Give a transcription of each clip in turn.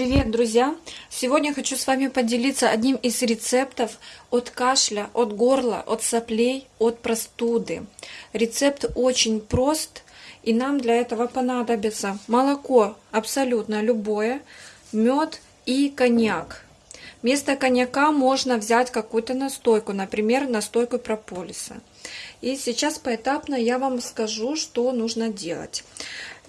Привет, друзья! Сегодня хочу с вами поделиться одним из рецептов от кашля, от горла, от соплей, от простуды. Рецепт очень прост, и нам для этого понадобится молоко абсолютно любое, мед и коньяк. Вместо коньяка можно взять какую-то настойку, например, настойку прополиса. И сейчас поэтапно я вам скажу, что нужно делать.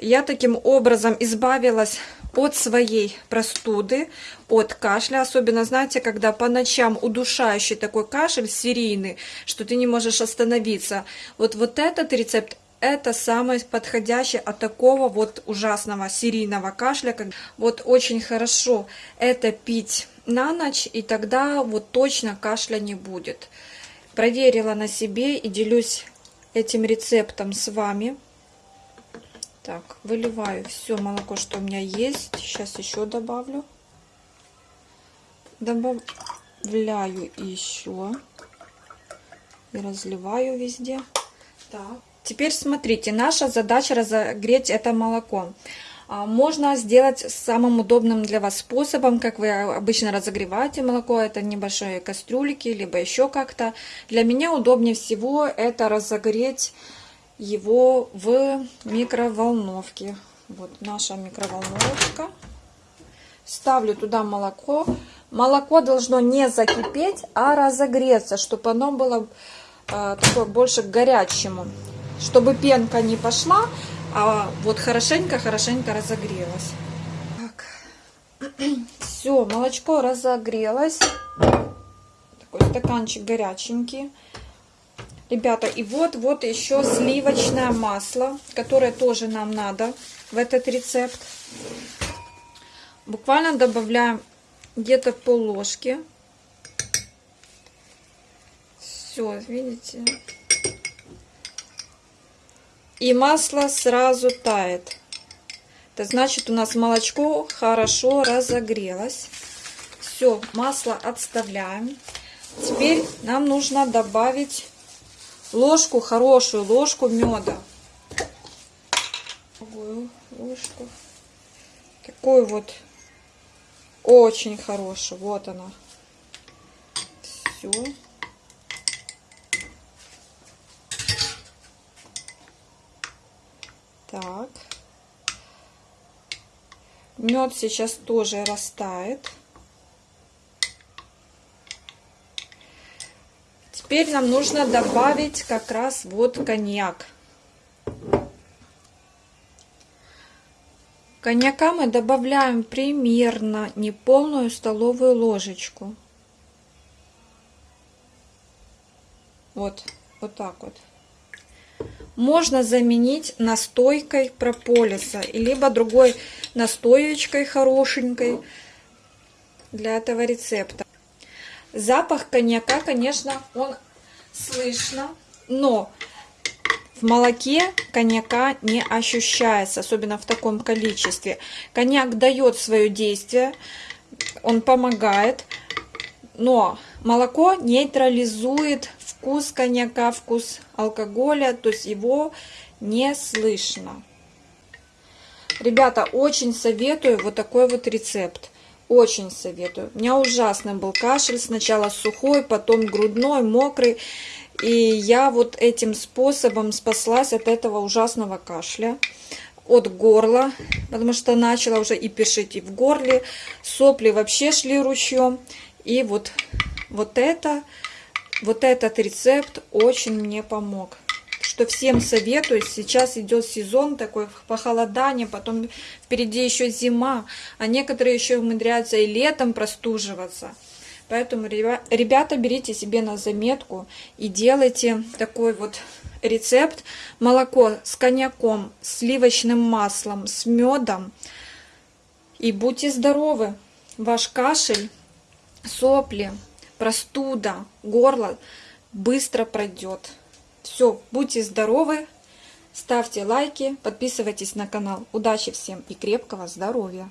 Я таким образом избавилась от своей простуды, от кашля. Особенно, знаете, когда по ночам удушающий такой кашель серийный, что ты не можешь остановиться. Вот, вот этот рецепт это самый подходящий от такого вот ужасного серийного кашля. Вот очень хорошо это пить на ночь, и тогда вот точно кашля не будет. Проверила на себе и делюсь этим рецептом с вами. Так, выливаю все молоко, что у меня есть. Сейчас еще добавлю. Добавляю еще. И разливаю везде. Так. Теперь смотрите, наша задача разогреть это молоко. А, можно сделать самым удобным для вас способом, как вы обычно разогреваете молоко, это небольшие кастрюльки, либо еще как-то. Для меня удобнее всего это разогреть его в микроволновке. Вот наша микроволновка. Ставлю туда молоко. Молоко должно не закипеть, а разогреться, чтобы оно было э, такое больше горячему. Чтобы пенка не пошла, а вот хорошенько-хорошенько разогрелась. Так. Все, молочко разогрелось. Такой стаканчик горяченький. Ребята, и вот, вот еще сливочное масло, которое тоже нам надо в этот рецепт. Буквально добавляем где-то пол ложки. Все, видите? И масло сразу тает. Это значит, у нас молочко хорошо разогрелось. Все, масло отставляем. Теперь нам нужно добавить ложку, хорошую ложку меда. Такую ложку. Такую вот очень хорошую. Вот она. Все. Так. Мед сейчас тоже растает. Теперь нам нужно добавить как раз вот коньяк. Коньяка мы добавляем примерно неполную столовую ложечку. Вот, вот так вот. Можно заменить настойкой прополиса, либо другой настоечкой хорошенькой для этого рецепта. Запах коньяка, конечно, он слышно, но в молоке коньяка не ощущается, особенно в таком количестве. Коньяк дает свое действие, он помогает, но молоко нейтрализует вкус коньяка, вкус алкоголя, то есть его не слышно. Ребята, очень советую вот такой вот рецепт. Очень советую. У меня ужасный был кашель. Сначала сухой, потом грудной, мокрый. И я вот этим способом спаслась от этого ужасного кашля. От горла, потому что начала уже и пешить и в горле. Сопли вообще шли ручьем. И вот, вот это, вот этот рецепт очень мне помог что всем советую. Сейчас идет сезон такой похолодание, потом впереди еще зима, а некоторые еще умудряются и летом простуживаться. Поэтому, ребята, берите себе на заметку и делайте такой вот рецепт. Молоко с коньяком, сливочным маслом, с медом. И будьте здоровы! Ваш кашель, сопли, простуда, горло быстро пройдет. Все, будьте здоровы, ставьте лайки, подписывайтесь на канал. Удачи всем и крепкого здоровья!